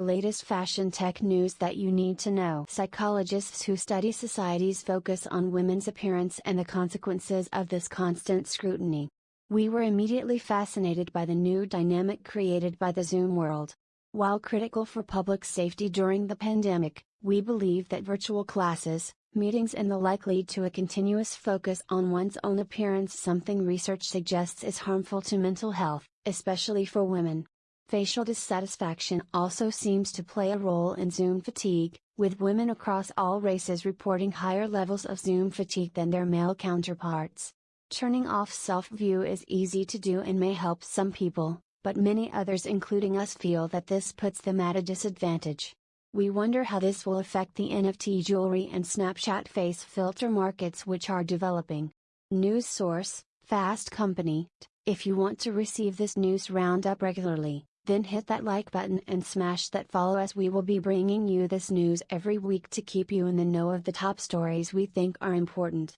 Latest fashion tech news that you need to know. Psychologists who study societies focus on women's appearance and the consequences of this constant scrutiny. We were immediately fascinated by the new dynamic created by the Zoom world. While critical for public safety during the pandemic, we believe that virtual classes, meetings and the like lead to a continuous focus on one's own appearance, something research suggests is harmful to mental health, especially for women. Facial dissatisfaction also seems to play a role in Zoom fatigue, with women across all races reporting higher levels of Zoom fatigue than their male counterparts. Turning off self view is easy to do and may help some people, but many others, including us, feel that this puts them at a disadvantage. We wonder how this will affect the NFT jewelry and Snapchat face filter markets which are developing. News source Fast Company. If you want to receive this news roundup regularly, then hit that like button and smash that follow as we will be bringing you this news every week to keep you in the know of the top stories we think are important.